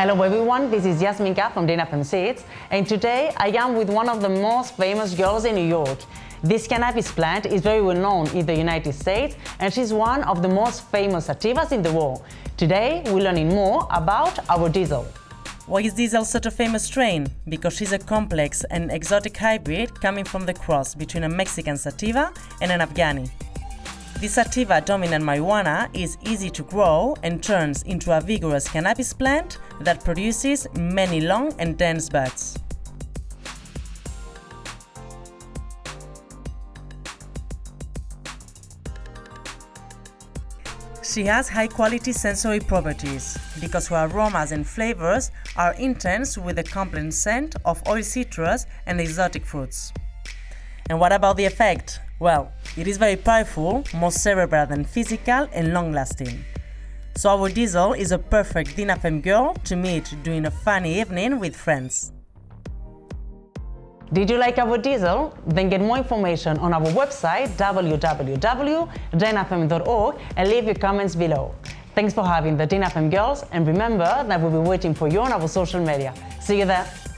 Hello everyone, this is Yasminka from Dinafem Seeds and today I am with one of the most famous girls in New York. This cannabis plant is very well known in the United States and she's one of the most famous sativas in the world. Today we're learning more about our diesel. Why is Diesel such a famous strain? Because she's a complex and exotic hybrid coming from the cross between a Mexican sativa and an Afghani. This sativa dominant marijuana is easy to grow and turns into a vigorous cannabis plant that produces many long and dense buds. She has high-quality sensory properties because her aromas and flavors are intense with a complex scent of oil citrus and exotic fruits. And what about the effect? Well, it is very powerful, more cerebral than physical and long-lasting. So our diesel is a perfect Dinafem girl to meet during a funny evening with friends. Did you like our diesel? Then get more information on our website www.dinafem.org and leave your comments below. Thanks for having the Dinafem girls and remember that we'll be waiting for you on our social media. See you there!